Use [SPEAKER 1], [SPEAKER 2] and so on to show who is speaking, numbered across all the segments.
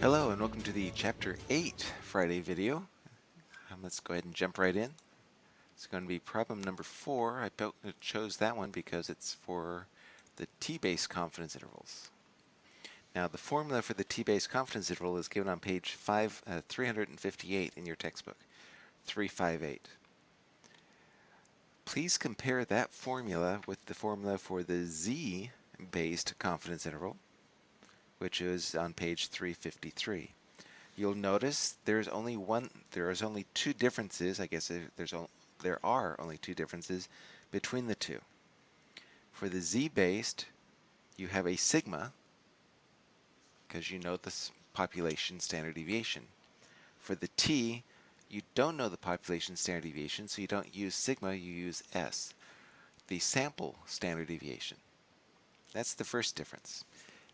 [SPEAKER 1] Hello and welcome to the Chapter 8 Friday video. Um, let's go ahead and jump right in. It's going to be problem number 4. I chose that one because it's for the t-base confidence intervals. Now the formula for the t-base confidence interval is given on page 5, uh, 358 in your textbook, 358. Please compare that formula with the formula for the z-based confidence interval which is on page 353. You'll notice there's only one, there is only two differences, I guess there's there are only two differences between the two. For the z-based, you have a sigma, because you know the population standard deviation. For the t, you don't know the population standard deviation, so you don't use sigma, you use s, the sample standard deviation. That's the first difference.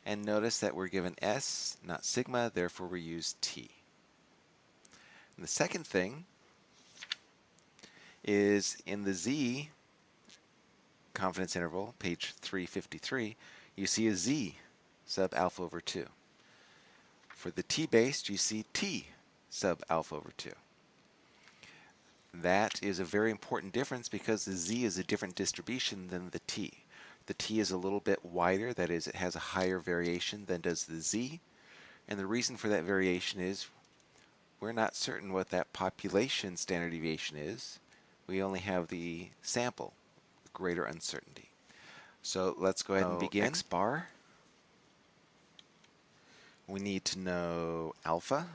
[SPEAKER 1] And notice that we're given S, not sigma, therefore we use T. And the second thing is in the Z confidence interval, page 353, you see a Z sub alpha over 2. For the T-based, you see T sub alpha over 2. That is a very important difference because the Z is a different distribution than the T. The T is a little bit wider, that is, it has a higher variation than does the Z. And the reason for that variation is we're not certain what that population standard deviation is. We only have the sample, greater uncertainty. So let's go ahead and begin. X bar. We need to know alpha.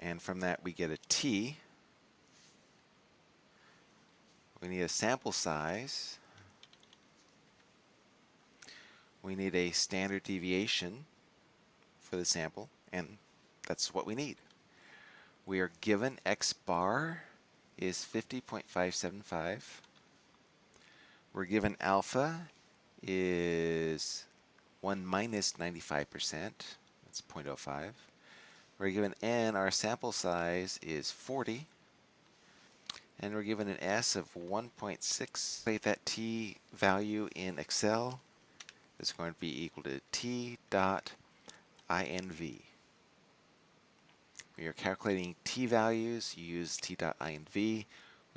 [SPEAKER 1] And from that we get a T. We need a sample size we need a standard deviation for the sample, and that's what we need. We are given x bar is 50.575. We're given alpha is 1 minus 95%, that's 0.05. We're given n, our sample size is 40. And we're given an S of 1.6. Plate that t value in Excel is going to be equal to t dot inv. When you're calculating t values, you use t dot inv. When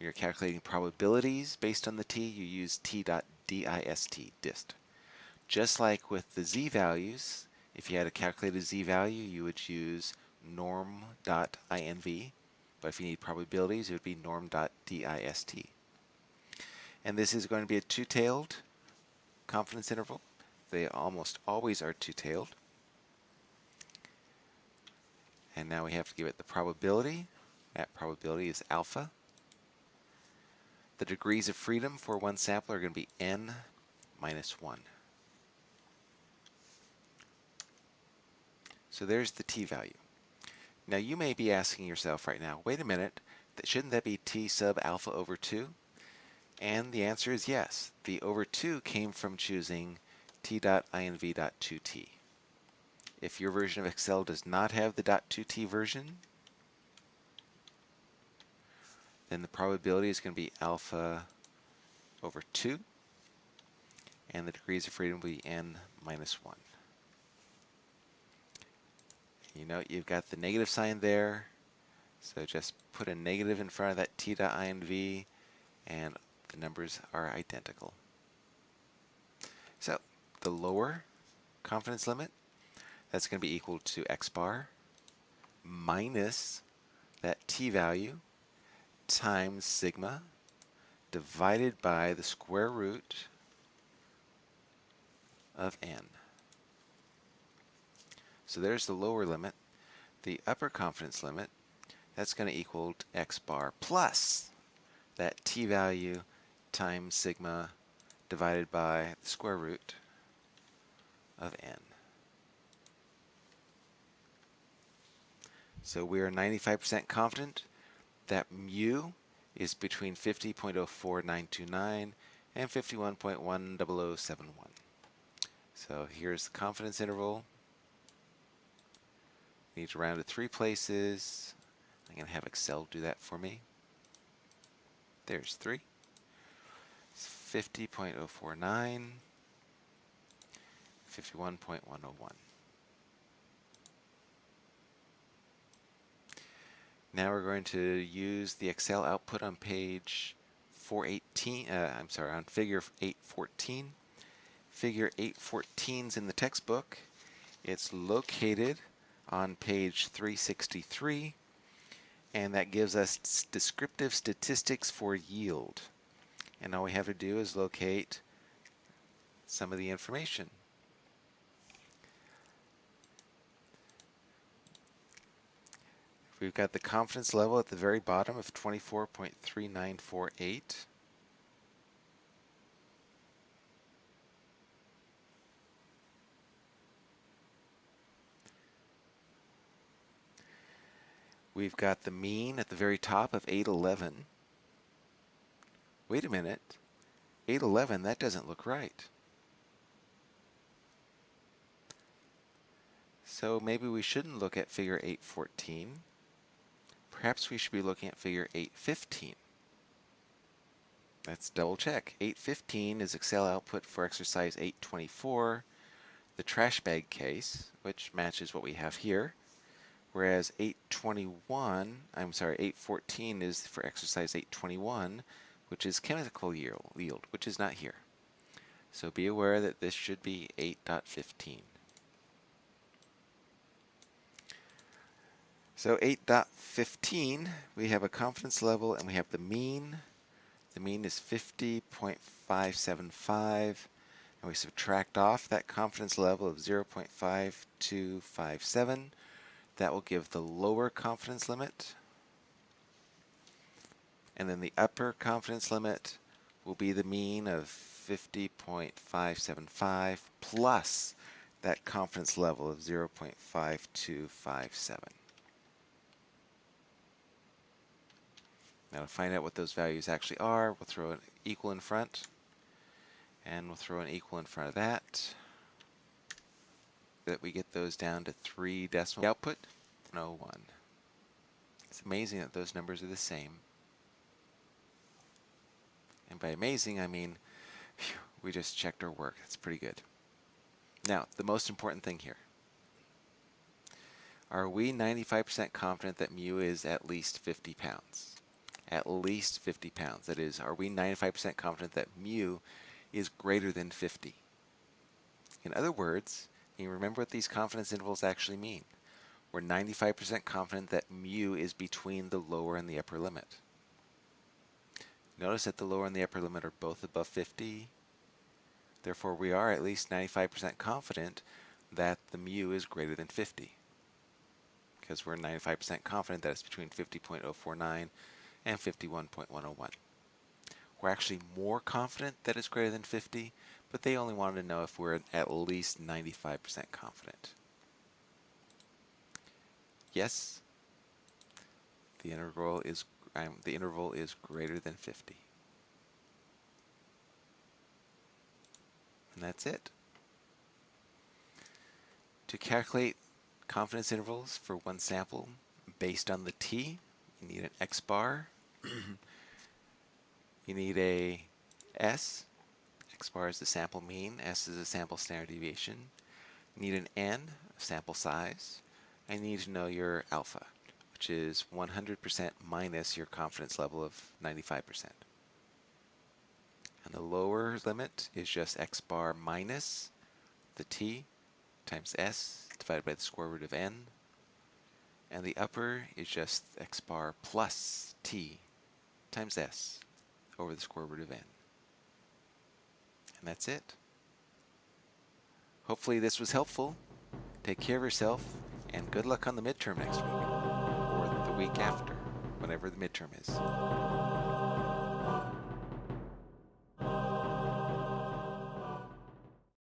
[SPEAKER 1] you're calculating probabilities based on the t, you use t dot dist, dist. Just like with the z values, if you had a calculated z value, you would use norm.inv. But if you need probabilities, it would be norm.dist. And this is going to be a two-tailed confidence interval. They almost always are two-tailed. And now we have to give it the probability. That probability is alpha. The degrees of freedom for one sample are going to be n minus 1. So there's the t-value. Now you may be asking yourself right now, wait a minute, shouldn't that be t sub alpha over 2? And the answer is yes. The over 2 came from choosing t.inv.2t. If your version of Excel does not have the .2t version, then the probability is going to be alpha over 2, and the degrees of freedom will be n minus 1. You know, you've got the negative sign there, so just put a negative in front of that t.inv, and the numbers are identical. The lower confidence limit, that's going to be equal to x bar minus that t value times sigma divided by the square root of n. So there's the lower limit. The upper confidence limit, that's going to equal to x bar plus that t value times sigma divided by the square root of n. So we are 95% confident that mu is between 50.04929 and 51.10071. So here's the confidence interval. Need to round to three places. I'm going to have Excel do that for me. There's three. It's 50.049. 51.101. Now we're going to use the Excel output on page 418, uh, I'm sorry, on figure 814. Figure 814 is in the textbook. It's located on page 363, and that gives us descriptive statistics for yield. And all we have to do is locate some of the information. We've got the confidence level at the very bottom of 24.3948. We've got the mean at the very top of 811. Wait a minute. 811, that doesn't look right. So maybe we shouldn't look at figure 814. Perhaps we should be looking at figure 815. Let's double check. 815 is Excel output for exercise 824, the trash bag case, which matches what we have here. Whereas 821, I'm sorry, 814 is for exercise 821, which is chemical yield, which is not here. So be aware that this should be 8.15. So 8.15, we have a confidence level and we have the mean. The mean is 50.575 and we subtract off that confidence level of 0.5257 that will give the lower confidence limit. And then the upper confidence limit will be the mean of 50.575 plus that confidence level of 0.5257. Now to find out what those values actually are, we'll throw an equal in front, and we'll throw an equal in front of that that we get those down to three decimal output, no one. It's amazing that those numbers are the same. And by amazing, I mean whew, we just checked our work. That's pretty good. Now, the most important thing here. Are we 95% confident that mu is at least 50 pounds? At least 50 pounds. That is, are we 95% confident that mu is greater than 50? In other words, you remember what these confidence intervals actually mean? We're 95% confident that mu is between the lower and the upper limit. Notice that the lower and the upper limit are both above 50. Therefore, we are at least 95% confident that the mu is greater than 50 because we're 95% confident that it's between 50.049 and 51.101. We're actually more confident that it's greater than 50 but they only wanted to know if we're at least 95% confident. Yes, the interval is um, the interval is greater than 50. And that's it. To calculate confidence intervals for one sample based on the t, you need an x bar, you need a s, x bar is the sample mean, s is the sample standard deviation. You need an n, sample size, you need to know your alpha, which is 100% minus your confidence level of 95%. And the lower limit is just x bar minus the t times s divided by the square root of n. And the upper is just x bar plus t times s over the square root of n. And that's it. Hopefully this was helpful. Take care of yourself, and good luck on the midterm next week, or the week after, whenever the midterm is.